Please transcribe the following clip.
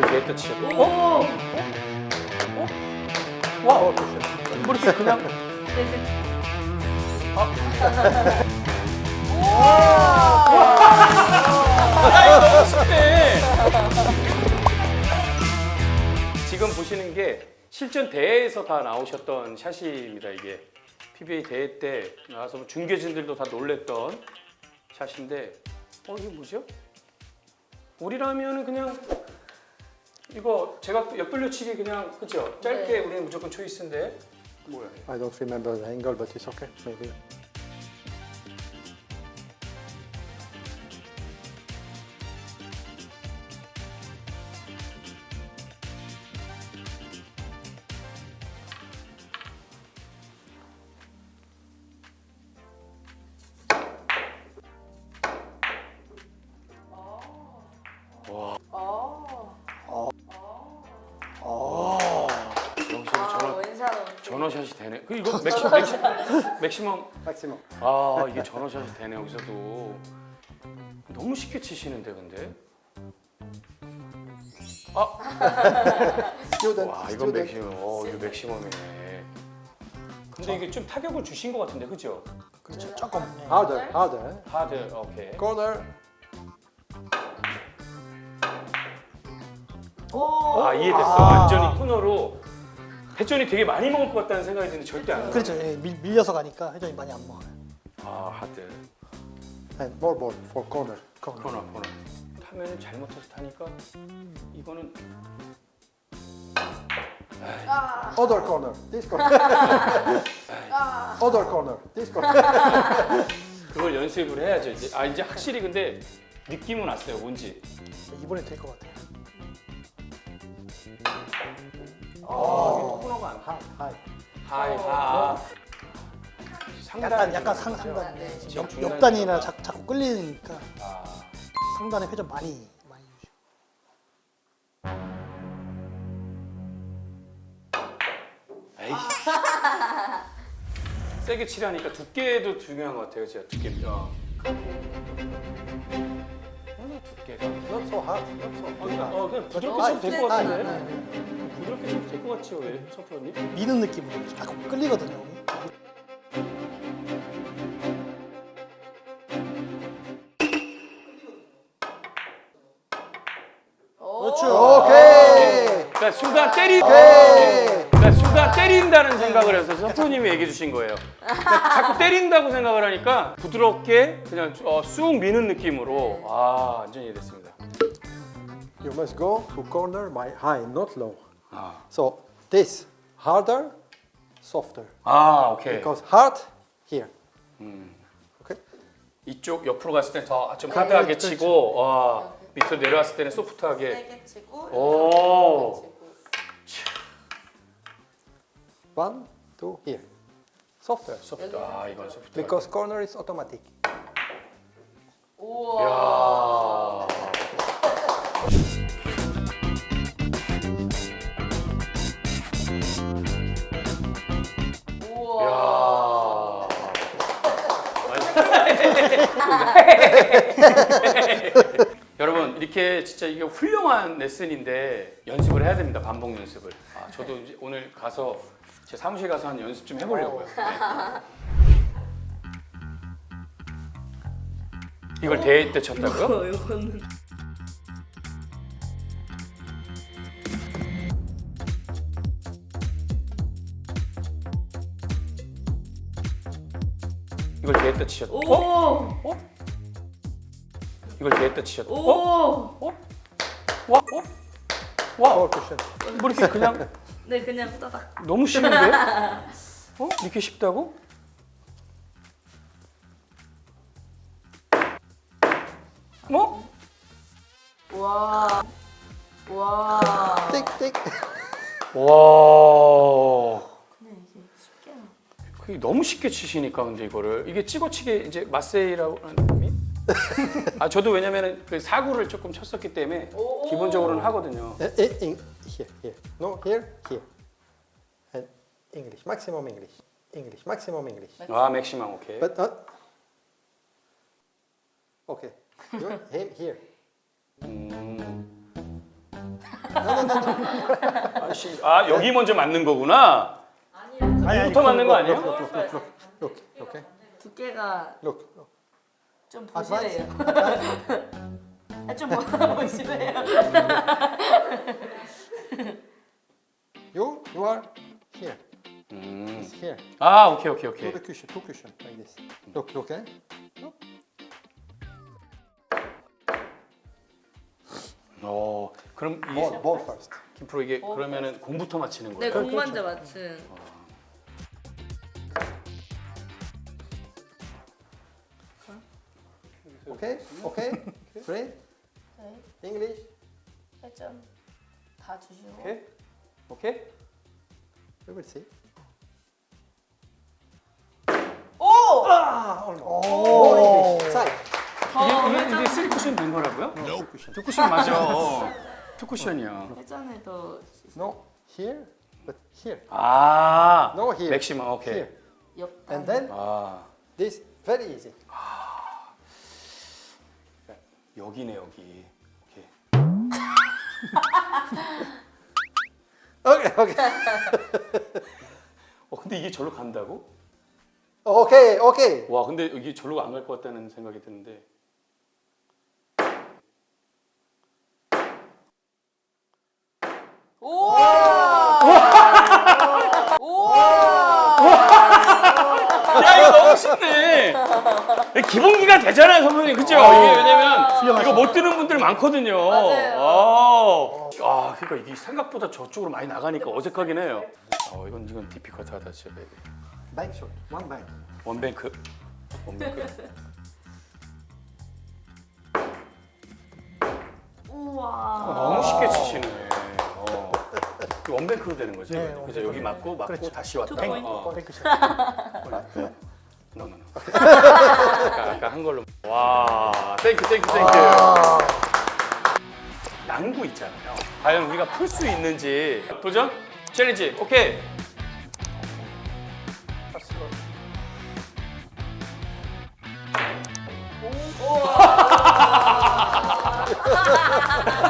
이걸 뒤에다 치셨고 오. 어? 와! 뭐 이렇게 그냥 네, 네. 야 이거 너무 쉽네 지금 보시는 게 실전 대회에서 다 나오셨던 샷입니다 이게 PBA 대회 때 나와서 뭐 중계진들도 다 놀랬던 샷인데 어 이게 뭐죠? 우리라면은 그냥 이거 제가 옆돌려치기 그냥 그죠? 짧게 네. 우리는 무조건 초이스인데 뭐야. I don't remember the angle, but it's okay. Maybe. 전원샷이 되네. 그 이거 maxi, maxi, maximum Maximum. 아 이게 전원샷이 되네 여기서도 너무 쉽게 치시는데 근데 Student. 와 이건. Maximum 어 이거 maximum이네 근데 이게 좀 타격을 주신 것 같은데 그죠? 그렇죠. 조금. 네. Harder, harder. Hard 오케이. 오. 아 이해됐어 아. 완전히 코너로 회전이 되게 많이 먹을 것 같다는 생각이 드는데 절대 안 그렇죠. 예, 밀, 밀려서 가니까 회전이 많이 안 먹어요. 아 하드 And more ball for corner. 그거. 코너 코너 타면은 잘못해서 타니까 이거는 아. Other corner. This corner. 아. Other corner. This corner. 그걸 연습을 해야죠 이제 아 이제 확실히 근데 느낌은 왔어요 뭔지 이번에 될 것 같아요. 아 High, high. 하이 하 약간 약간 상, 상단. 네. 옆, 옆단이나. 자, 자꾸 끌리니까 아, 상단에 회전 많이 많이 주죠. 에이. 세게 치려니까 두께도 중요한 것 같아요 진짜 두께 어. 어, 두께가 Not so hard. Not so 어, 그냥. 어, 부드럽게 어, 쳐도 될것 네, 같은데 네, 네. 부드럽게 쳐도 될 것 같지요 왜 성프로님? 미는 느낌으로 자꾸 끌리거든요. 오. 그렇죠. Okay. 그러니까 순간 때리. 그러니까 순간 때린다는 생각을 해서 성프로님이 얘기해 주신 거예요 그러니까 자꾸 때린다고 생각을 하니까 부드럽게 그냥 어, 쑥 미는 느낌으로 아 완전히 이해됐습니다 You must go to corner by high, not low. 아, So this harder, softer. 아 오케이 Because hard here. 음. Okay. 이쪽 옆으로 갔을 때더좀 하드하게 그렇죠. 치고 와, 밑으로 내려왔을 때는 소프트하게 세게 치고. 오. One, two, here. Softer. 소프트 아 이건 소프트 Because corner is automatic. 우와. 야 우와. 여러분 이렇게 진짜 이게 훌륭한 레슨인데 연습을 해야 됩니다 반복 연습을 아, 저도 이제 오늘 가서 제 사무실 가서 한 연습 좀 해보려고요 네. 이걸 대회 때 쳤다고요? 이걸 때 치셨 오. 어? 이걸 대회 때 치셨 오. 어? 어? 와? 어? 와? Cushion. 뭐 이렇게 그냥 네, 그냥 따닥. 너무 쉬운데? 어? 이렇게 쉽다고? 뭐? 와. 와. Tick. 와. 너무 쉽게 치시니까 근데 이거를 이게 찍어치기 이제 마세이라고 하는 놈이? 아 저도 왜냐면은 그 사구를 조금 쳤었기 때문에 오. 기본적으로는 하거든요. Uh, in, in, here, here. No, here, here. And English, maximum English. English, maximum English. 아 맥시멈 오케이. But uh, okay. You him here. 음. 아 씨, 아 여기 먼저 맞는 거구나. 이부터 맞는 거 아니에요? Look. Okay. 두께가 look. 좀. 보시래요. 아, 좀 뭐- 보시래요. You, you are here. 음. Here. 아 오케이 오케이 오케이. cushion, two cushion, like this. Look, look, eh? Look. 어 그럼 이 Ball, ball first. 김프로 이게 그러면은 공부터 맞히는 네, 거예요? 공 먼저 맞춘. Okay, okay. Three. 네, English. 1점 다 주시고. 오케이 오케이. We will see. 오! Ah. More English. Side. 이게 이게, 이게 쓰리 쿠션 된 거라고요? Two cushion. 투 쿠션 맞아. 투 쿠션이야. 회전을 더 No, here, but here. 아 No, here. 맥시멈 오케이. Here. 옆단. And then 아 this, very easy. 여기네 여기. 오케이. Okay, okay. 어 근데 이게 절로 간다고? Okay, okay. 와 근데 이게 절로 안 갈 것 같다는 생각이 드는데. 오! 야 이거 너무 쉽네. 기본기가 되잖아요 선생님 그죠? 이게 왜냐면 이거 못 드는 분들 많거든요. 맞아요. 아, 아 그러니까 이게 생각보다 저쪽으로 많이 나가니까 어색하긴 해요. 어 이건 이건 difficult하다 진짜. Baby. Bank shot, one bank. One bank. One bank. 우와. 너무 쉽게 치시네. 어. one bank로 되는 거죠? 네? 그죠? 여기 맞고 맞고 그렇죠. 다시 왔다. Two point. 어. Bank shot. No no no. 아까, 아까 한 걸로. 와, Thank you thank you thank you. 난구 있잖아요. 과연 우리가 풀 수 있는지 도전? Challenge. 오케이.